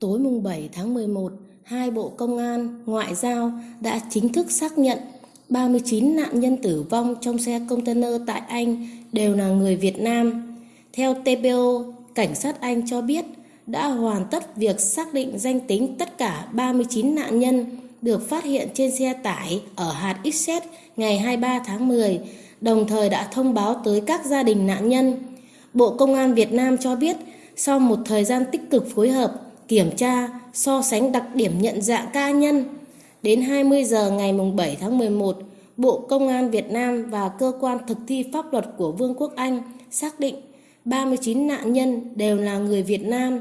Tối mùng 7 tháng 11, hai bộ công an, ngoại giao đã chính thức xác nhận 39 nạn nhân tử vong trong xe container tại Anh đều là người Việt Nam. Theo TPO, cảnh sát Anh cho biết đã hoàn tất việc xác định danh tính tất cả 39 nạn nhân được phát hiện trên xe tải ở hạt Essex ngày 23 tháng 10, đồng thời đã thông báo tới các gia đình nạn nhân. Bộ Công an Việt Nam cho biết sau một thời gian tích cực phối hợp, kiểm tra, so sánh đặc điểm nhận dạng ca nhân, đến 20 giờ ngày 7 tháng 11, Bộ Công an Việt Nam và cơ quan thực thi pháp luật của Vương quốc Anh xác định 39 nạn nhân đều là người Việt Nam.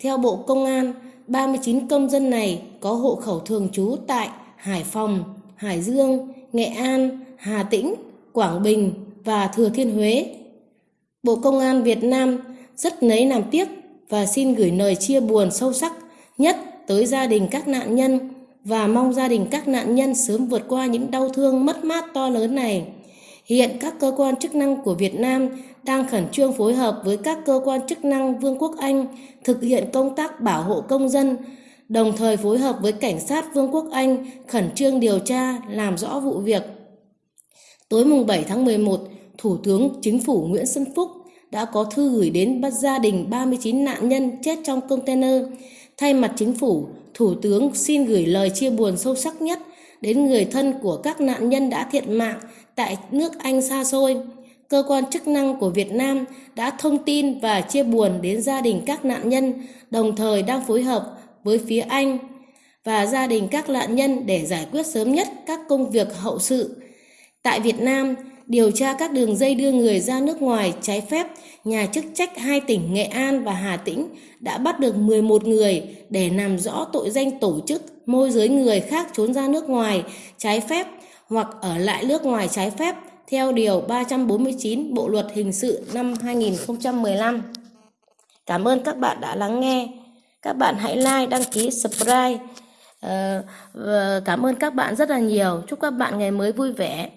Theo Bộ Công an, 39 công dân này có hộ khẩu thường trú tại Hải Phòng, Hải Dương, Nghệ An, Hà Tĩnh, Quảng Bình và Thừa Thiên Huế. Bộ Công an Việt Nam rất nấy làm tiếc và xin gửi lời chia buồn sâu sắc nhất tới gia đình các nạn nhân và mong gia đình các nạn nhân sớm vượt qua những đau thương mất mát to lớn này. Hiện các cơ quan chức năng của Việt Nam đang khẩn trương phối hợp với các cơ quan chức năng Vương quốc Anh thực hiện công tác bảo hộ công dân, đồng thời phối hợp với cảnh sát Vương quốc Anh khẩn trương điều tra, làm rõ vụ việc. Tối mùng 7 tháng 11, Thủ tướng Chính phủ Nguyễn Xuân Phúc đã có thư gửi đến gia đình 39 nạn nhân chết trong container. Thay mặt chính phủ, Thủ tướng xin gửi lời chia buồn sâu sắc nhất đến người thân của các nạn nhân đã thiệt mạng tại nước Anh xa xôi. Cơ quan chức năng của Việt Nam đã thông tin và chia buồn đến gia đình các nạn nhân, đồng thời đang phối hợp với phía Anh và gia đình các nạn nhân để giải quyết sớm nhất các công việc hậu sự. Tại Việt Nam, điều tra các đường dây đưa người ra nước ngoài trái phép, nhà chức trách hai tỉnh Nghệ An và Hà Tĩnh đã bắt được 11 người để làm rõ tội danh tổ chức môi giới người khác trốn ra nước ngoài trái phép hoặc ở lại nước ngoài trái phép theo Điều 349 Bộ Luật Hình sự năm 2015. Cảm ơn các bạn đã lắng nghe. Các bạn hãy like, đăng ký, subscribe. Uh, cảm ơn các bạn rất là nhiều. Chúc các bạn ngày mới vui vẻ.